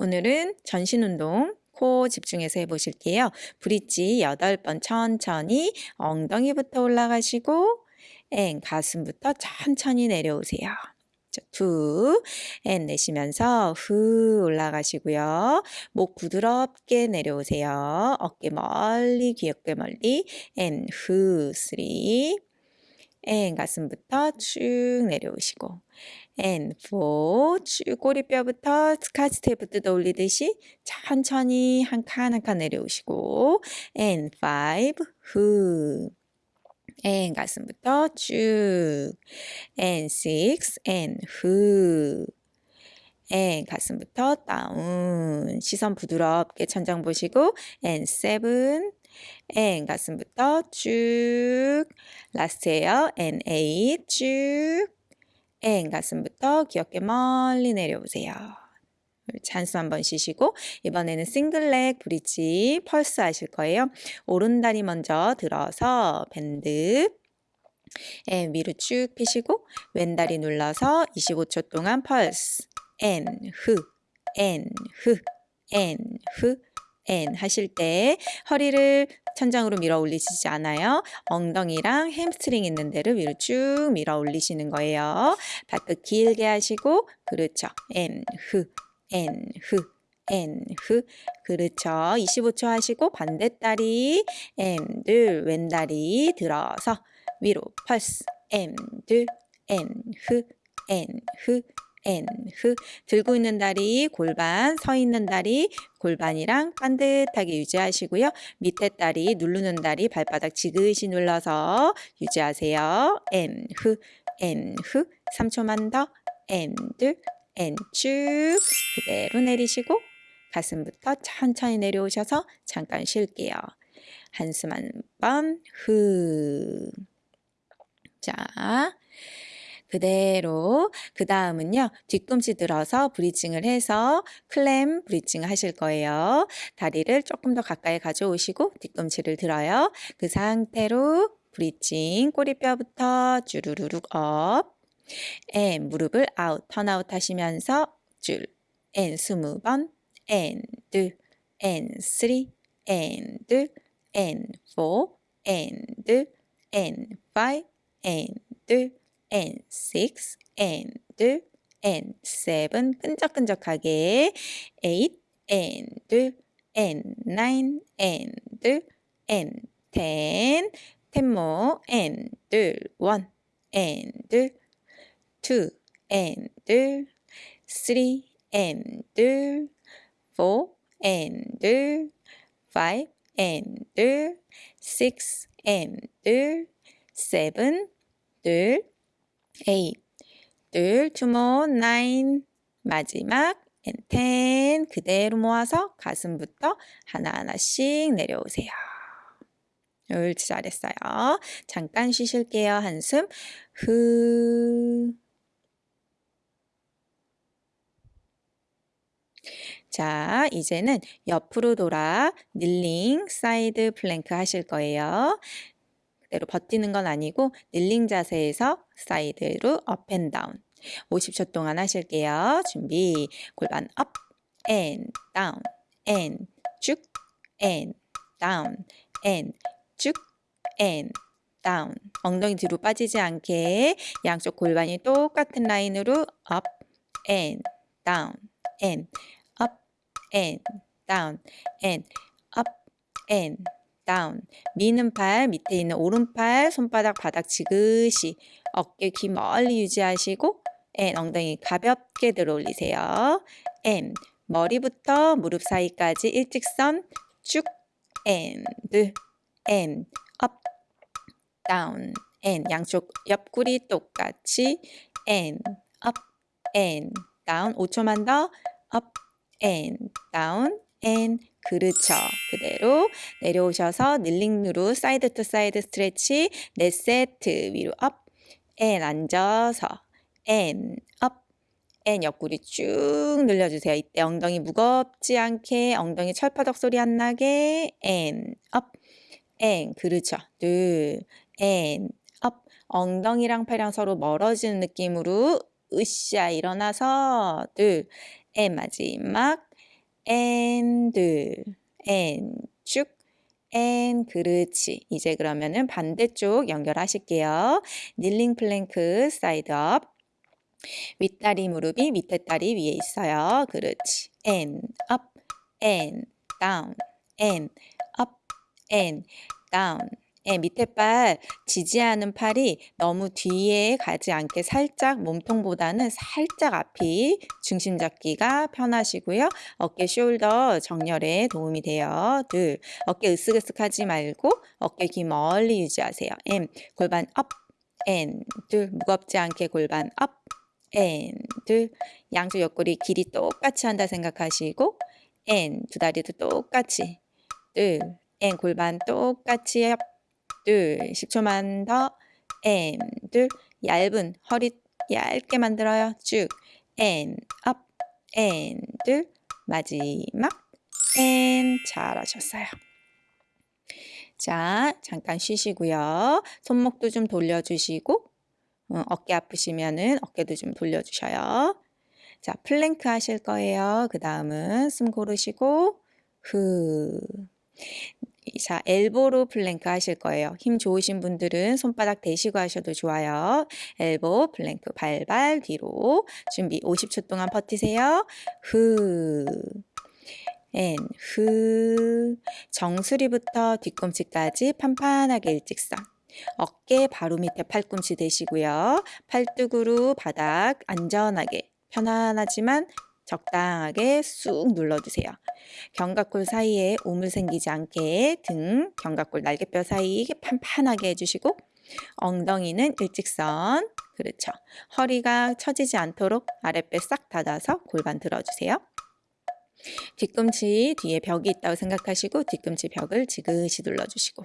오늘은 전신 운동 코어 집중해서 해보실게요. bridge 8번 천천히 엉덩이부터 올라가시고 and 가슴부터 천천히 내려오세요. two, and 내쉬면서 후 올라가시고요. 목 부드럽게 내려오세요. 어깨 멀리, 귀 어깨 멀리, and 후, three, and 가슴부터 쭉 내려오시고, and four, 쭉 꼬리뼈부터 스카치 테이프 뜯어 올리듯이 천천히 한 칸 한 칸 내려오시고, and five, 후, and 가슴부터 쭉, and six, and 후, and 가슴부터 down, 시선 부드럽게 천장 보시고, 앤 seven, 앤 가슴부터 쭉, last에요, and eight, 쭉, and 가슴부터 귀 어깨 멀리 내려오세요. 한숨 한번 쉬시고 이번에는 single leg bridge pulse 하실 거예요. 오른 다리 먼저 들어서 bend and 위로 쭉 펴시고 왼 다리 눌러서 25초 동안 pulse and 후, and 후, and 후, and 하실 때 허리를 천장으로 밀어 올리시지 않아요. 엉덩이랑 햄스트링 있는 데를 위로 쭉 밀어 올리시는 거예요. 발끝 길게 하시고 그렇죠. 앤 후, 앤 후, 앤 후. 그렇죠. 25초 하시고 반대다리 and 왼다리 들어서 위로 pulse and and 후, and 후, and 후. 들고 있는 다리 골반, 서 있는 다리 골반이랑 반듯하게 유지하시고요. 밑에 다리 누르는 다리 발바닥 지그시 눌러서 유지하세요. 앤 후, 앤 후. 3초만 더. and and 쭉 그대로 내리시고 가슴부터 천천히 내려오셔서 잠깐 쉴게요. 한숨 한 번 후. 자, 그대로 그 다음은요. 뒤꿈치 들어서 bridging을 해서 clam bridging 하실 거예요. 다리를 조금 더 가까이 가져오시고 뒤꿈치를 들어요. 그 상태로 bridging 꼬리뼈부터 주르르륵 up and 무릎을 out turn out 하시면서 줄앤 스무 번 앤 둘 앤 쓰리. 앤 둘 앤 포 앤 둘 앤 파이 앤 둘 N6, N2, N7 끈적끈적하게 8, N2, N9, N2, N10 텐모 N2, 1, N2, 2, N2, 3, N2, 4, N2, 5, N2, 6, N2, 7, 2, seven 둘 more, nine, 마지막 ten 그대로 모아서 가슴부터 하나하나씩 내려오세요. 옳지 잘했어요. 잠깐 쉬실게요. 한숨 후 자, 이제는 옆으로 돌아 kneeling side plank 하실 거예요. 그대로 버티는 건 아니고 kneeling 자세에서 side로 up and down 50초 동안 하실게요. 준비 골반 업 앤 다운 앤쭉앤 다운 앤쭉앤 다운 엉덩이 뒤로 빠지지 않게 양쪽 골반이 똑같은 라인으로 up and down and up and down and up and down. 미는 팔 밑에 있는 오른팔 손바닥 바닥 지그시. 어깨 귀 멀리 유지하시고 and 엉덩이 가볍게 들어 올리세요. and 머리부터 무릎 사이까지 일직선 쭉 and up down and 양쪽 옆구리 똑같이 and down 5초만 더 up and down and 그렇죠. 그대로 내려오셔서 kneeling으로 side to side stretch 네 세트 위로 up, and 앉아서 and up, and 옆구리 쭉 늘려주세요. 이때 엉덩이 무겁지 않게 엉덩이 철파덕 소리 안 나게 and up, and 그렇죠. 둘, and up, 엉덩이랑 팔이랑 서로 멀어지는 느낌으로 으쌰 일어나서 둘, and 마지막 둘, and 쭉, and 그렇지. 이제 그러면은 반대쪽 연결하실게요. kneeling plank side up. 윗다리 무릎이 밑에 다리 위에 있어요. 그렇지. and up, and down, and up, and down. 예, 밑에 팔 지지하는 팔이 너무 뒤에 가지 않게 살짝 몸통보다는 살짝 앞이 중심 잡기가 편하시고요. 어깨 shoulder 정렬에 도움이 돼요. 둘, 어깨 으쓱으쓱하지 말고 어깨 귀 멀리 유지하세요. and, 골반 up, and, 둘, 무겁지 않게 골반 up, and, 둘, 양쪽 옆구리 길이 똑같이 한다 생각하시고 and, 두 다리도 똑같이 둘, and, 골반 똑같이 up, 둘, 10초만 더, and, 둘, 얇은 허리 얇게 만들어요. 쭉, and, up, and, 둘, 마지막, and, 잘하셨어요. 자, 잠깐 쉬시고요. 손목도 좀 돌려주시고, 어, 어깨 아프시면은 어깨도 좀 돌려주셔요. 자, 플랭크 하실 거예요. 그 다음은 숨 고르시고, 후. 자, elbow로 플랭크 하실 거예요. 힘 좋으신 분들은 손바닥 대시고 하셔도 좋아요. elbow, 플랭크, 발발 뒤로. 준비 50초 동안 버티세요. 후. and, 후. 정수리부터 뒤꿈치까지 판판하게 일직선. 어깨 바로 밑에 팔꿈치 대시고요. 팔뚝으로 바닥 안전하게 편안하지만 적당하게 쑥 눌러주세요. 견갑골 사이에 오물 생기지 않게 등, 견갑골 날개뼈 사이 판판하게 해주시고 엉덩이는 일직선 그렇죠. 허리가 처지지 않도록 아랫배 싹 닫아서 골반 들어주세요. 뒤꿈치 뒤에 벽이 있다고 생각하시고 뒤꿈치 벽을 지그시 눌러주시고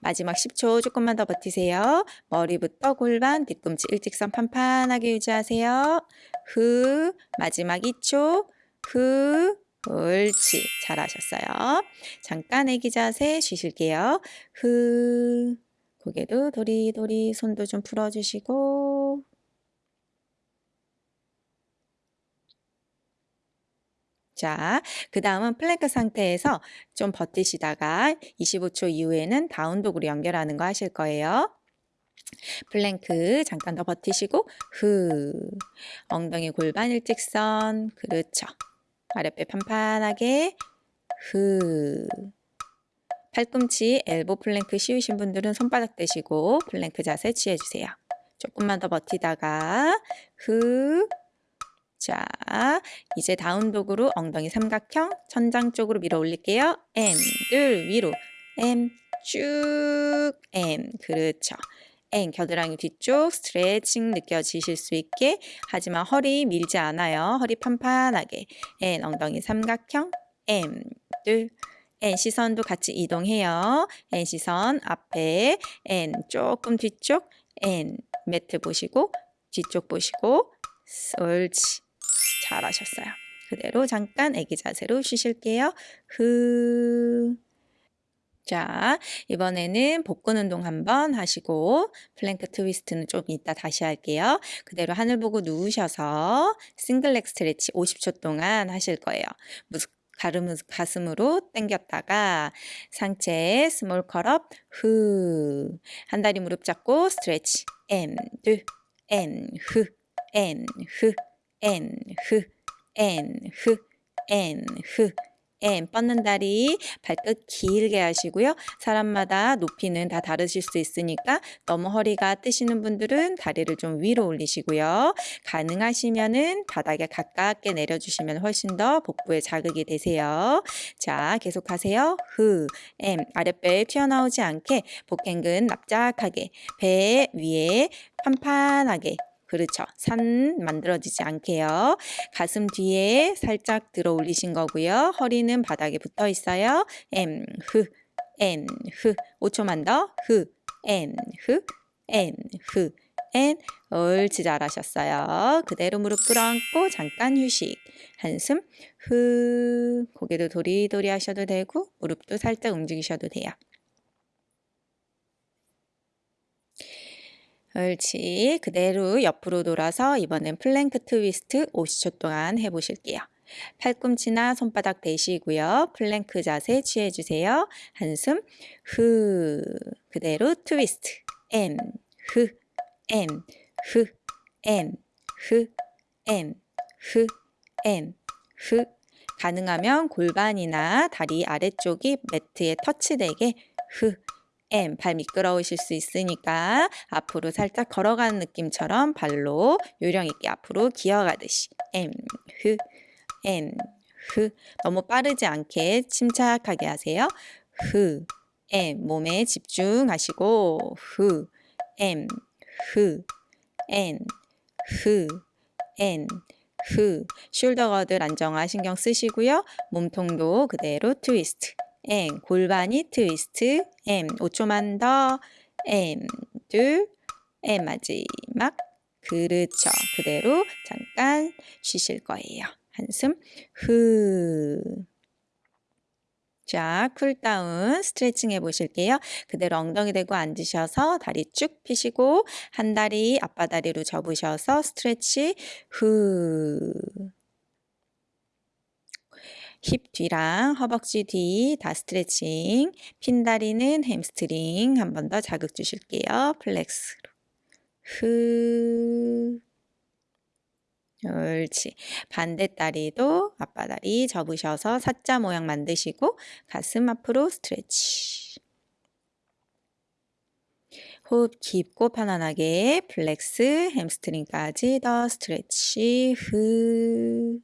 마지막 10초 조금만 더 버티세요. 머리부터 골반, 뒤꿈치 일직선 판판하게 유지하세요. 후, 마지막 2초, 후, 옳지. 잘하셨어요. 잠깐 애기 자세 쉬실게요. 후, 고개도 도리도리 손도 좀 풀어주시고 자, 그 다음은 플랭크 상태에서 좀 버티시다가 25초 이후에는 down dog으로 연결하는 거 하실 거예요. 플랭크 잠깐 더 버티시고 후 엉덩이 골반 일직선 그렇죠. 아랫배 판판하게 후 팔꿈치 elbow 플랭크 쉬우신 분들은 손바닥 대시고 플랭크 자세 취해주세요. 조금만 더 버티다가 후 자, 이제 down dog으로 엉덩이 삼각형 천장 쪽으로 밀어 올릴게요. and, 둘, 위로. M, 쭉. M, 그렇죠. N, 겨드랑이 뒤쪽 스트레칭 느껴지실 수 있게 하지만 허리 밀지 않아요. 허리 판판하게. N, 엉덩이 삼각형. M, 둘. N 시선도 같이 이동해요. N 시선 앞에 N 조금 뒤쪽 N 매트 보시고 뒤쪽 보시고 옳지. 잘하셨어요. 그대로 잠깐 애기 자세로 쉬실게요. 후. 자, 이번에는 복근 운동 한번 하시고 플랭크 트위스트는 좀 이따 다시 할게요. 그대로 하늘 보고 누우셔서 single leg stretch 50초 동안 하실 거예요. 가름, 가슴으로 당겼다가 상체 small curl up 후. 한 다리 무릎 잡고 stretch and, 둘, and, 후, and, 후. N, 흐, N, 흐, N, 흐, N 뻗는 다리 발끝 길게 하시고요. 사람마다 높이는 다 다르실 수 있으니까 너무 허리가 뜨시는 분들은 다리를 좀 위로 올리시고요. 가능하시면은 바닥에 가깝게 내려주시면 훨씬 더 복부에 자극이 되세요. 자, 계속하세요. 흐, M 아랫배 튀어나오지 않게 복행근 납작하게 배 위에 판판하게 그렇죠. 산 만들어지지 않게요. 가슴 뒤에 살짝 들어 올리신 거고요. 허리는 바닥에 붙어 있어요. M, 흐, N, 흐. 5초만 더. 흐, N, 흐, N, 흐. N. 옳지 잘하셨어요. 그대로 무릎 끌어안고 잠깐 휴식. 한숨. 흐. 고개도 도리도리 하셔도 되고 무릎도 살짝 움직이셔도 돼요. 옳지. 그대로 옆으로 돌아서 이번엔 플랭크 트위스트 50초 동안 해보실게요. 팔꿈치나 손바닥 대시고요. 플랭크 자세 취해주세요. 한숨 후 그대로 트위스트 엠후엠후엠후엠후엠후 가능하면 골반이나 다리 아래쪽이 매트에 터치되게 후 M 발 미끄러우실 수 있으니까 앞으로 살짝 걸어가는 느낌처럼 발로 요령 있게 앞으로 기어가듯이 M 흐 M 흐 너무 빠르지 않게 침착하게 하세요. 흐 M 몸에 집중하시고 흐 M 흐 N 흐 N 흐 숄더 거들 안정화 신경 쓰시고요. 몸통도 그대로 트위스트 and 골반이 트위스트 and 5초만 더 and 둘 and 마지막 그렇죠. 그대로 잠깐 쉬실 거예요. 한숨 후 자, cool down 스트레칭 해보실게요. 그대로 엉덩이 대고 앉으셔서 다리 쭉 펴시고 한 다리 아빠다리로 접으셔서 stretch 후. 힙 뒤랑 허벅지 뒤 다 스트레칭. 핀 다리는 햄스트링 한 번 더 자극 주실게요. flex로. 후. 옳지. 반대 다리도 아빠다리 접으셔서 사자 모양 만드시고 가슴 앞으로 stretch. 호흡 깊고 편안하게 flex, 햄스트링까지 더 stretch. 후.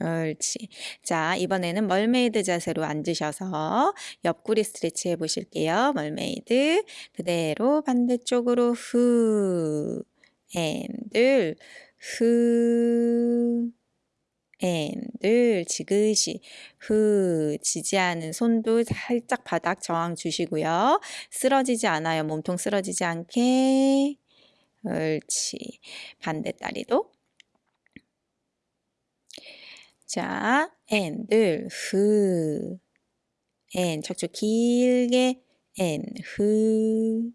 옳지. 자, 이번에는 mermaid 자세로 앉으셔서 옆구리 스트레치 해보실게요. mermaid. 그대로 반대쪽으로 후. and 둘. 후. and 둘. 지그시. 후. 지지 않은 손도 살짝 바닥 저항 주시고요. 쓰러지지 않아요. 몸통 쓰러지지 않게. 옳지. 반대 다리도. 자, and, 둘, 후. and, 척추 길게. and, 후.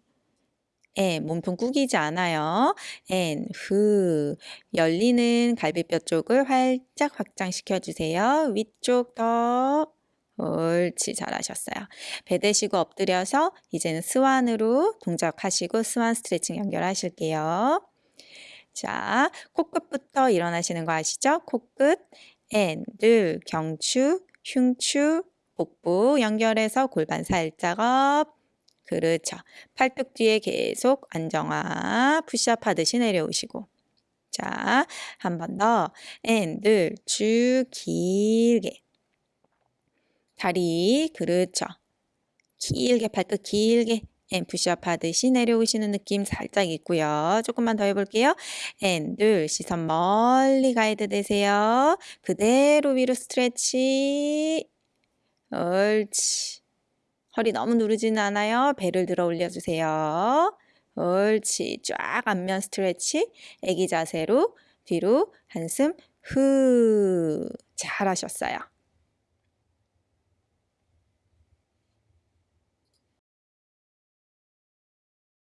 and, 몸통 구기지 않아요. and, 후. 열리는 갈비뼈 쪽을 활짝 확장시켜 주세요. 위쪽 더. 옳지, 잘하셨어요. 배 대시고 엎드려서 이제는 swan으로 동작하시고 swan 스트레칭 연결하실게요. 자, 코끝부터 일어나시는 거 아시죠? 코끝. and, 둘, 경추, 흉추, 복부 연결해서 골반 살짝 up. 그렇죠. 팔뚝 뒤에 계속 안정화, 푸시업 하듯이 내려오시고. 자, 한 번 더. and, 둘, 쭉 길게. 다리, 그렇죠. 길게, 팔뚝 길게. and 푸시업 하듯이 내려오시는 느낌 살짝 있고요. 조금만 더 해볼게요. and 둘, 시선 멀리 가이드 되세요. 그대로 위로 stretch. 옳지. 허리 너무 누르지는 않아요. 배를 들어 올려주세요. 옳지. 쫙 앞면 스트레치. 애기 자세로 뒤로 한숨 후. 잘하셨어요.